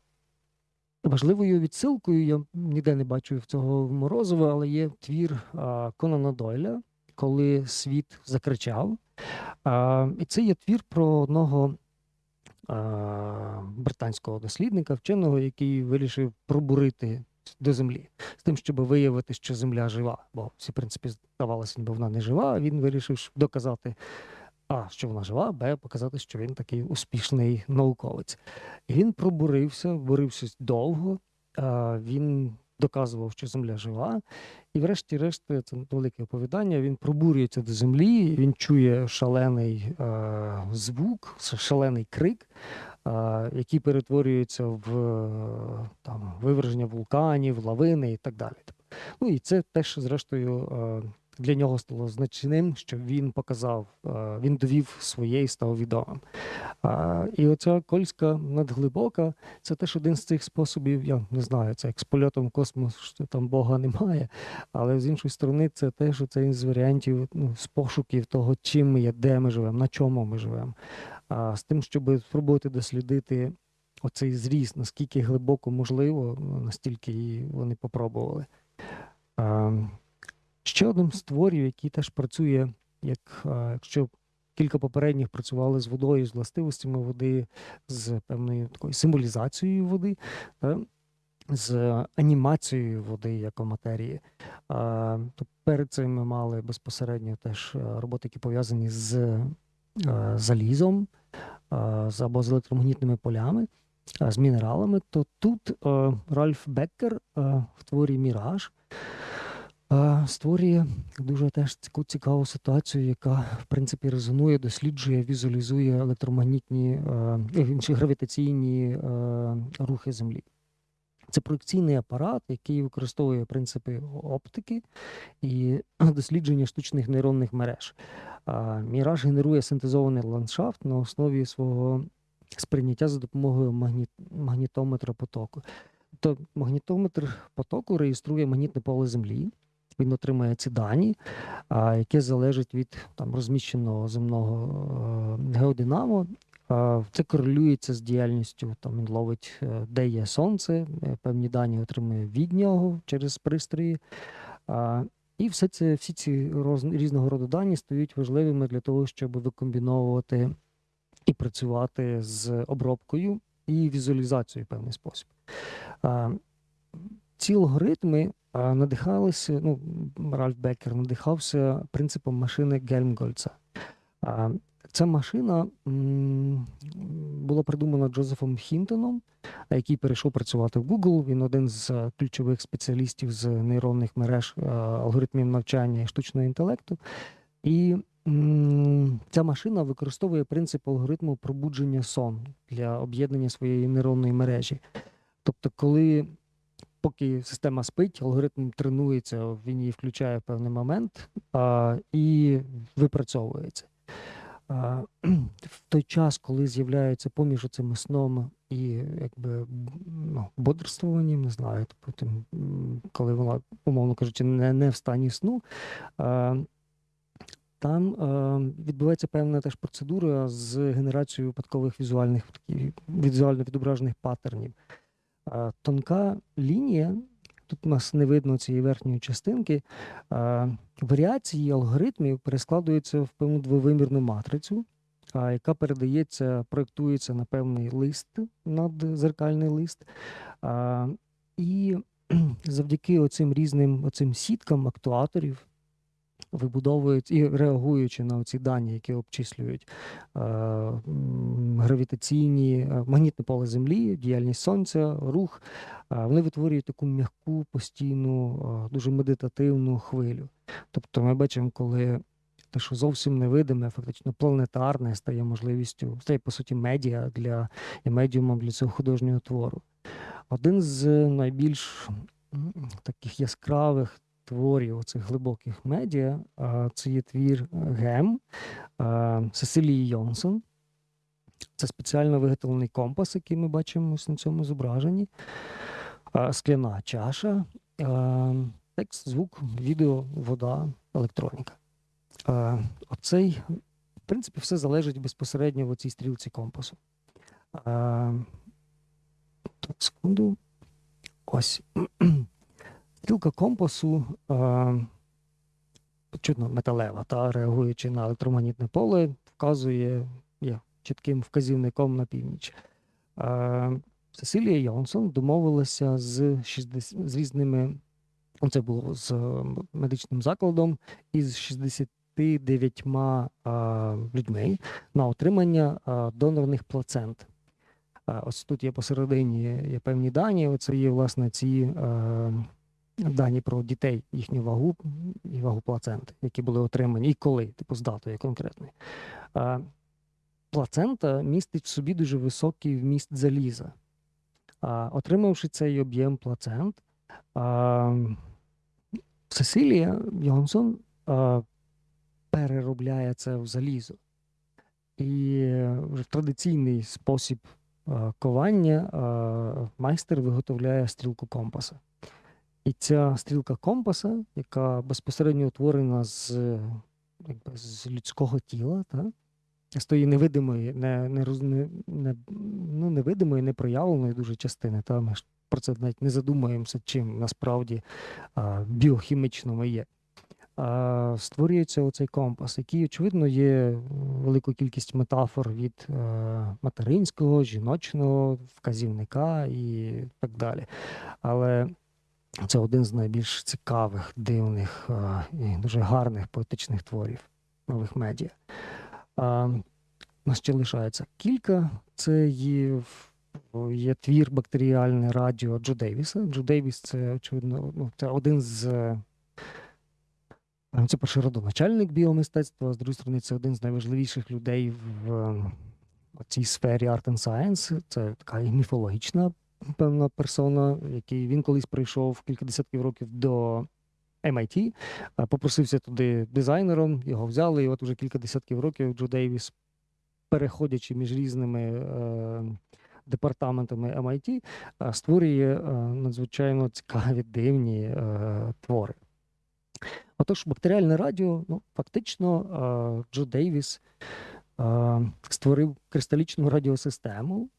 Важливою відсилкою я ніде не бачу в цього Морозова, але є твір а, Конана Дойля, коли світ закричав. І це є твір про одного британського дослідника, вченого, який вирішив пробурити до землі з тим, щоб виявити, що земля жива. Бо всі, в принципі, здавалося, ніби вона не жива. Він вирішив доказати, а, що вона жива, б, показати, що він такий успішний науковець. І він пробурився, бурився довго. Він доказував, що земля жива. І, врешті-решт, це велике оповідання. Він пробурюється до землі, він чує шалений е, звук, шалений крик, е, який перетворюється в е, там, виверження вулканів, лавини і так далі. Ну і це теж, зрештою, е, для нього стало значним, що він показав, е, він довів своє і став відомим. І оця кольська надглибока це теж один з цих способів. Я не знаю, це як з польотом в космос, що там Бога немає. Але з іншої сторони, це теж один з варіантів ну, з пошуків того, чим ми є, де ми живемо, на чому ми живемо. З тим, щоб спробувати дослідити оцей зріст, наскільки глибоко можливо, настільки і вони попробували. Ще одним з творів, який теж працює, як якщо кілька попередніх працювали з водою, з властивостями води, з певною такою символізацією води, з анімацією води як матерії. То перед цим ми мали безпосередньо теж роботи, які пов'язані з залізом або з електромагнітними полями. з мінералами, то тут Ральф Беккер в творі Міраж створює дуже теж цікаву ситуацію, яка в принципі резонує, досліджує, візуалізує електромагнітні е, інші гравітаційні рухи Землі. Це проекційний апарат, який використовує принципи оптики і <clears throat> дослідження штучних нейронних мереж. Міраж генерує синтезований ландшафт на основі свого сприйняття за допомогою магніт... магнітометра потоку. Тобто магнітометр потоку реєструє магнітне поле Землі. Він отримає ці дані, яке залежить від там, розміщеного земного е, геодинамо. Це корелюється з діяльністю. Там він ловить, е, де є сонце, е, певні дані отримує від нього через пристрої. І все це, всі ці роз, різного роду дані стають важливими для того, щоб викомбіновувати і працювати з обробкою і візуалізацією в певний спосіб. Ці алгоритми надихалися, ну, Ральф Беккер надихався принципом машини Гельмгольца. Ця машина була придумана Джозефом Хінтоном, який перейшов працювати в Google. Він один з е, ключових спеціалістів з нейронних мереж, е, алгоритмів навчання і штучного інтелекту. І ця машина використовує принцип алгоритму пробудження сон для об'єднання своєї нейронної мережі. Тобто, коли поки система спить, алгоритм тренується, він її включає в певний момент а, і випрацьовується. А, В той час, коли з'являється поміж цими сном і якби ну, бодрствуванням, не знаю, потім, коли вона, умовно кажучи, не, не в стані сну. А, там е, відбувається певна теж процедура з генерацією випадкових візуальних візуально відображених паттернів. Тонка лінія, тут у нас не видно цієї верхньої частинки, варіації алгоритмів перескладуються в певну двовимірну матрицю, яка передається, проєктується на певний лист, надзеркальний лист. І <clears throat> завдяки оцим різним оцим сіткам актуаторів вибудовують і реагуючи на ці дані, які обчислюють е, гравітаційні е, магнітне поле Землі, діяльність сонця, рух, е, вони витворюють таку м'яку, постійну, дуже медитативну хвилю. Тобто ми бачимо, коли те, що зовсім невидиме, фактично планетарне, стає можливістю, стає по суті медіа для і медіумом для цього художнього твору. Один з найбільш таких яскравих творів оцих глибоких медіа. Це є твір Гем Сесилії Йонсон. Це спеціально виготовлений компас, який ми бачимо на цьому зображенні. Скляна чаша, текст, звук, відео, вода, електроніка. Оцей, в принципі, все залежить безпосередньо в цій стрілці компасу. Секунду. Ось. Стрілка компасу е, чутно металева, та реагуючи на електромагнітне поле, вказує є чітким вказівником на північ. Е, Сесилія Йонсон домовилася з 60, з різними, це було з медичним закладом із 69 е, людьми на отримання е, донорних плацент. Е, ось тут є посередині є певні дані. Оце є власне ці. Дані про дітей, їхню вагу і вагу плаценти, які були отримані, і коли, типу, з датою конкретною. А, Плацента містить в собі дуже високий вміст заліза. Отримавши цей об'єм плацент, Сесилія Йонсон переробляє це в залізо. І в традиційний спосіб ковання майстер виготовляє стрілку компаса. І ця стрілка компаса, яка безпосередньо утворена з якби, з людського тіла, та? з тої невидимої, не, не, не, ну, невидимої, непроявленої дуже частини. Та? Ми ж про це навіть не задумуємося, чим насправді а, біохімічно ми є. А, Створюється оцей компас, який, очевидно, є великою кількість метафор від а, е, материнського, жіночного вказівника і так далі. Але це один з найбільш цікавих, дивних і дуже гарних поетичних творів нових медіа. У нас ще лишається кілька. Це є є твір бактеріальне радіо Джо Дейвіса. Джо Дейвіс це, очевидно, ну, це один з. е, Це перший родоначальник біомистецтва, з другої сторони, це один з найважливіших людей в е, цій сфері Art and Science. Це така і міфологічна певна персона, який він колись прийшов кілька десятків років до MIT, попросився туди дизайнером, його взяли, і от уже кілька десятків років Джо Дейвіс, переходячи між різними е, департаментами MIT, створює е, надзвичайно цікаві дивні е, твори. Отож, бактеріальне радіо, ну, фактично, е, Джо Дейвіс е, створив кристалічну радіосистему,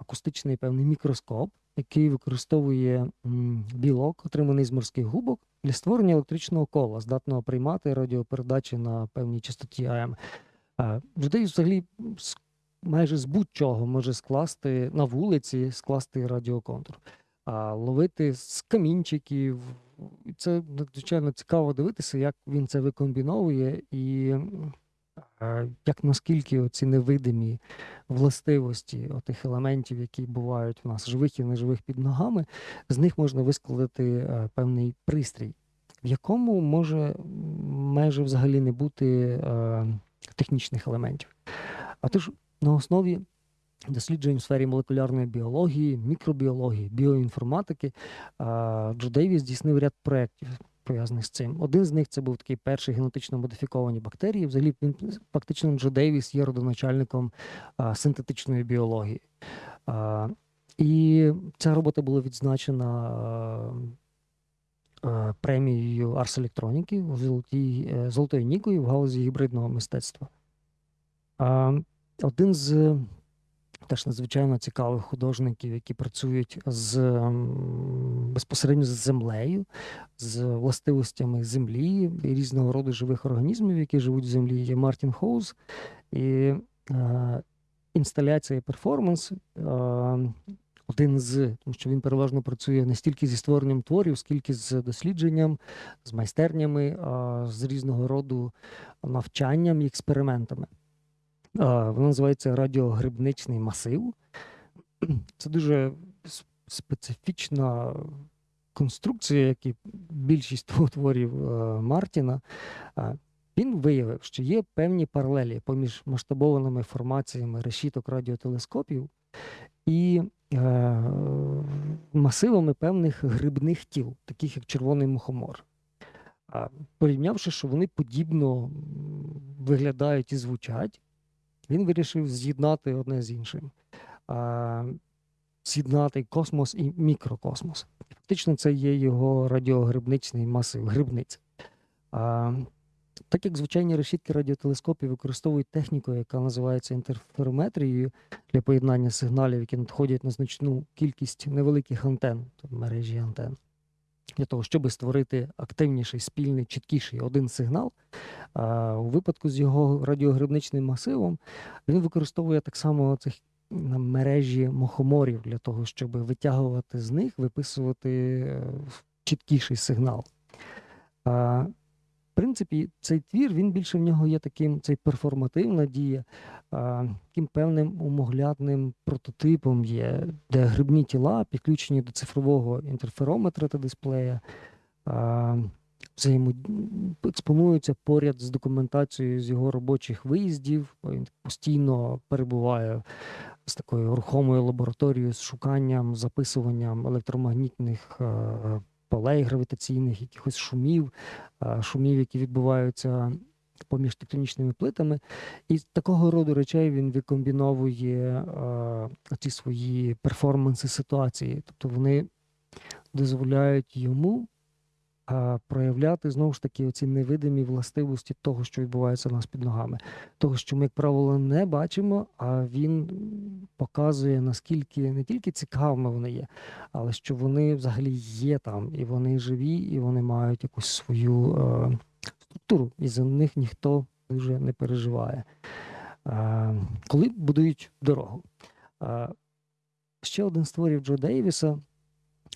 акустичний певний мікроскоп, який використовує білок, отриманий з морських губок, для створення електричного кола, здатного приймати радіопередачі на певній частоті АМ. Дейвіс взагалі майже з будь-чого може скласти на вулиці, скласти радіоконтур а, ловити з камінчиків. Це надзвичайно цікаво дивитися, як він це викомбіновує, і е, як наскільки ці невидимі властивості тих елементів, які бувають у нас живих і неживих під ногами, з них можна вискладати е, певний пристрій, в якому може майже взагалі не бути е, технічних елементів. А тож на основі досліджень в сфері молекулярної біології, мікробіології, біоінформатики. Джо Дейвіс здійснив ряд проєктів, пов'язаних з цим. Один з них це був такий перший генетично модифіковані бактерії. Взагалі, він фактично Джо Дейвіс є родоначальником а, синтетичної біології. А, І ця робота була відзначена а, премією Арс Електроніки золотій, е, золотою нікою в галузі гібридного мистецтва. А, Один з теж надзвичайно цікавих художників, які працюють з безпосередньо з землею, з властивостями землі і різного роду живих організмів, які живуть в землі, є Мартін Хоуз. І е, інсталяція перформанс. Е, один з, тому що він переважно працює не стільки зі створенням творів, скільки з дослідженням, з майстернями, з різного роду навчанням і експериментами. А, Воно називається радіогрибничний масив. <clears throat> Це дуже специфічна конструкція, як і більшість <laughs> творів е, Мартіна. Він виявив, що є певні паралелі поміж масштабованими формаціями решіток радіотелескопів і е, масивами певних грибних тіл, таких як червоний мухомор. Порівнявши, що вони подібно виглядають і звучать, він вирішив з'єднати одне з іншим. З'єднати космос і мікрокосмос. Фактично, це є його радіогрибничний масив, грибниця. Так як звичайні решітки радіотелескопів використовують техніку, яка називається інтерферометрією для поєднання сигналів, які надходять на значну кількість невеликих антен, мережі антен, для того, щоб створити активніший, спільний, чіткіший один сигнал. У випадку з його радіогрибничним масивом він використовує так само цих на мережі мохоморів для того, щоб витягувати з них, виписувати е, чіткіший сигнал. А, принципі, цей твір він більше в нього є таким, цей перформативна дія, а, таким певним умоглядним прототипом є, де грибні тіла підключені до цифрового інтерферометра та дисплея. А, взаємо... експонуються поряд з документацією з його робочих виїздів. Він постійно перебуває з такою рухомою лабораторією з шуканням, записуванням електромагнітних е, полей гравітаційних, якихось шумів, шумів, які відбуваються поміж тектонічними плитами. І такого роду речей він викомбіновує ці свої перформанси ситуації. Тобто вони дозволяють йому проявляти знову ж таки оці невидимі властивості того, що відбувається у нас під ногами. Того, що ми, як правило, не бачимо, а він показує, наскільки не тільки цікавими вони є, але що вони взагалі є там, і вони живі, і вони мають якусь свою е, структуру, і за них ніхто дуже не переживає. Е, коли будують дорогу. Е, ще один з творів Джо Дейвіса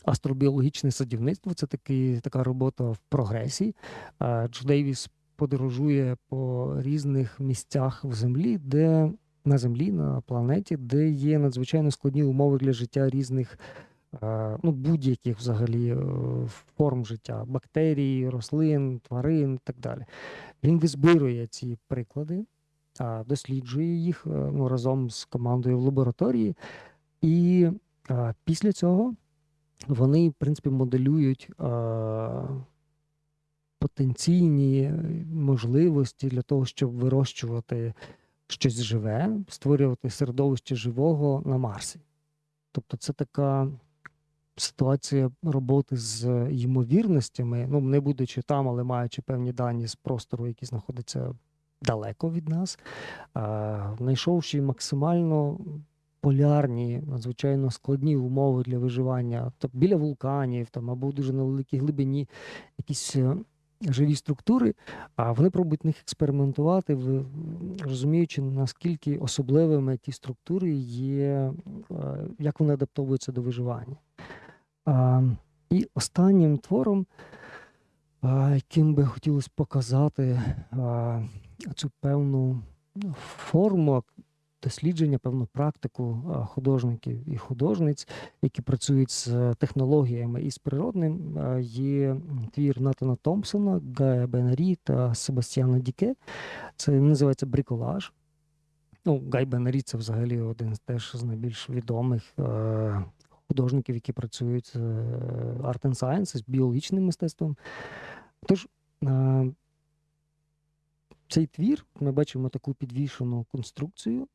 Астробіологічне садівництво це такий, така робота в прогресі. Джо Дейвіс подорожує по різних місцях в землі, де на Землі, на планеті, де є надзвичайно складні умови для життя різних, ну, будь-яких взагалі е, форм життя, бактерій, рослин, тварин і так далі. Він визбирує ці приклади, досліджує їх е, ну, разом з командою в лабораторії, і після цього вони, в принципі, моделюють потенційні можливості для того, щоб вирощувати щось живе, створювати середовище живого на Марсі. Тобто, це така ситуація роботи з ймовірностями, ну, не будучи там, але маючи певні дані з простору, які знаходяться далеко від нас, знайшовши максимально полярні, надзвичайно складні умови для виживання, тобто біля вулканів там, або дуже на великій глибині якісь е, живі структури, а вони пробують них експериментувати, розуміючи, наскільки особливими ті структури є, е, як вони адаптовуються до виживання. І останнім твором, яким би хотілося показати цю певну ну, форму дослідження, певну практику художників і художниць, які працюють з технологіями і з природним, є твір Натана Томпсона, Гая Бенарі та Себастьяна Діке. Це називається бриколаж. Ну, Гай Бенарі це взагалі один з теж з найбільш відомих е, художників, які працюють з е, Art and Science, з біологічним мистецтвом. Тож, е, цей твір ми бачимо таку підвішену конструкцію,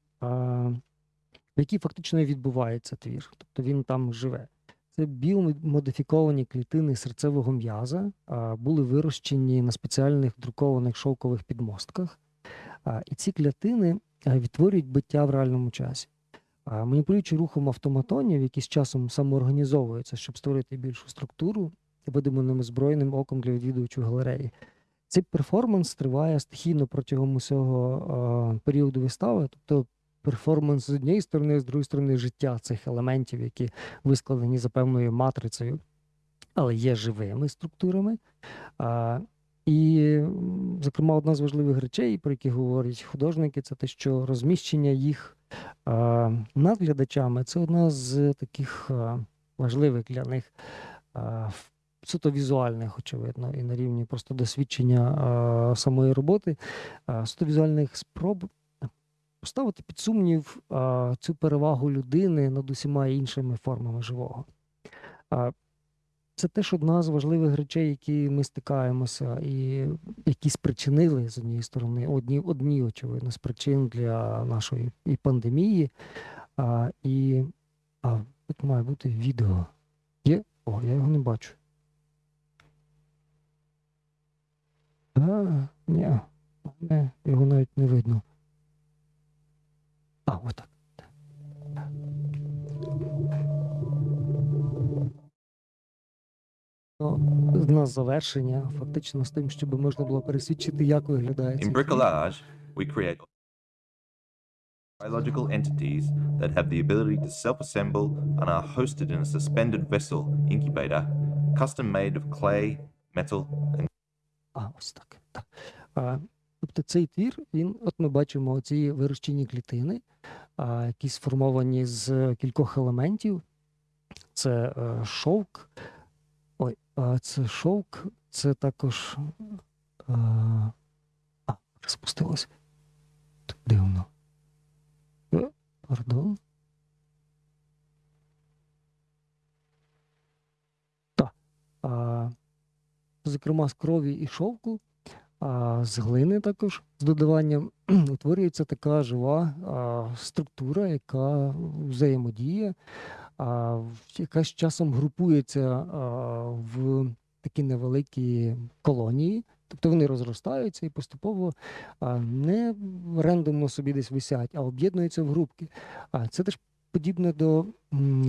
в якій фактично відбувається твір. Тобто він там живе. Це біомодифіковані клітини серцевого м'яза, були вирощені на спеціальних друкованих шовкових підмостках. І ці клітини відтворюють биття в реальному часі. Маніпулюючи рухом автоматонів, які з часом самоорганізовуються, щоб створити більшу структуру, видиманим озброєним оком для відвідувачів галереї. Цей перформанс триває стихійно протягом усього періоду вистави, тобто перформанс з однієї сторони, з другої сторони, життя цих елементів, які вискладені за певною матрицею, але є живими структурами. А, і, зокрема, одна з важливих речей, про які говорять художники, це те, що розміщення їх а, над глядачами це одна з таких важливих для них а, суто візуальних, очевидно, і на рівні просто досвідчення а, самої роботи, а, суто візуальних спроб поставити під сумнів цю перевагу людини над усіма іншими формами живого. Це теж одна з важливих речей, які ми стикаємося, і які спричинили з однієї сторони, одні, одні очевидно, з причин для нашої і пандемії. А, і а, тут має бути відео. Є? О, я його не бачу. А, ні, його навіть не видно. А, вот отак. Ну, на завершення, фактично, з тим, щоб можна було пересвідчити, як виглядає In цей bricolage, we create biological entities that have the ability to self-assemble and are hosted in a suspended vessel incubator, custom made of clay, metal, and А, ось так. так. А, тобто цей твір, він, от ми бачимо ці вирощені клітини, які сформовані з кількох елементів. Це е, шовк. Ой, це шовк, це також. е, А, розпустилось. Дивно. Е, Пардон. Так. Зокрема, з крові і шовку, з глини також з додаванням <clears throat> утворюється така жива структура, яка взаємодіє, яка з часом групується в такі невеликі колонії. Тобто вони розростаються і поступово не рандомно собі десь висять, а об'єднуються в групки. Це теж подібне до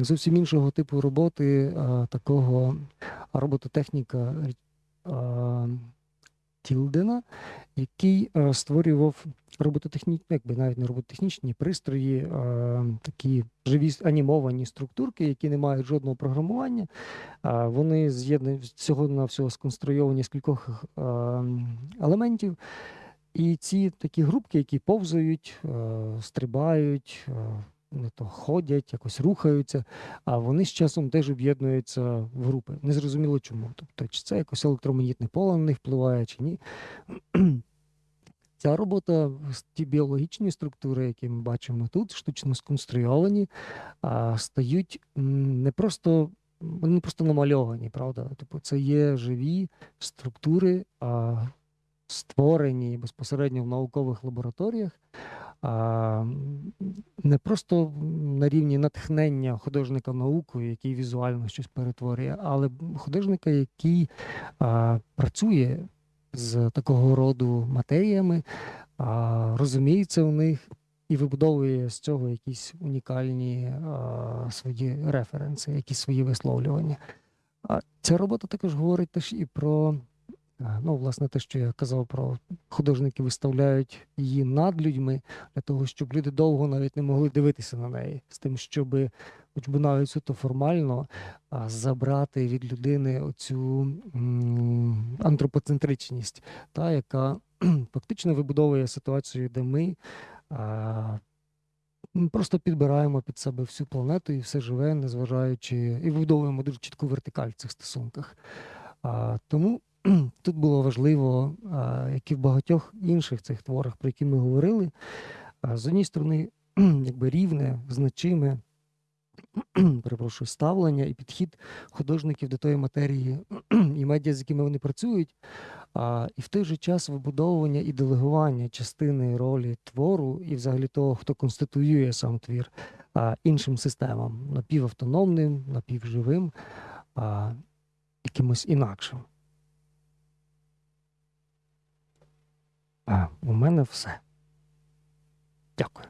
зовсім іншого типу роботи, такого робототехніка Тілдена, який створював робототехнічні, якби навіть не робототехнічні пристрої, такі живі анімовані структурки, які не мають жодного програмування. Вони з'єднані всього на всього сконструйовані з кількох елементів. І ці такі групки, які повзають, е, стрибають, не то ходять, якось рухаються, а вони з часом теж об'єднуються в групи. Незрозуміло чому. Тобто, чи це якось електромагнітне поле на них впливає, чи ні. <clears throat> Ця робота, ті біологічні структури, які ми бачимо тут, штучно сконструйовані, стають не просто, вони не просто намальовані, правда? Тобто це є живі структури, створені безпосередньо в наукових лабораторіях, не просто на рівні натхнення художника наукою, який візуально щось перетворює, але художника, який працює з такого роду матеріями, розуміється в них і вибудовує з цього якісь унікальні свої референси, якісь свої висловлювання. Ця робота також говорить теж і про, ну, власне, те, що я казав про художники виставляють її над людьми для того, щоб люди довго навіть не могли дивитися на неї, з тим, щоб, хоч би навіть суто формально, забрати від людини оцю антропоцентричність, та, яка <clears throat> фактично вибудовує ситуацію, де ми а, просто підбираємо під себе всю планету і все живе, незважаючи, і вибудовуємо дуже чітку вертикаль в цих стосунках. А, тому <clears throat> тут було важливо, як і в багатьох інших цих творах, про які ми говорили, з однієї сторони, <clears throat> якби рівне, значиме, <clears throat> перепрошую, ставлення і підхід художників до тої матерії і медіа, з якими вони працюють, і в той же час вибудовування і делегування частини ролі твору і взагалі того, хто конституює сам твір іншим системам, напівавтономним, напівживим, якимось інакшим. А, у мене все. Дякую.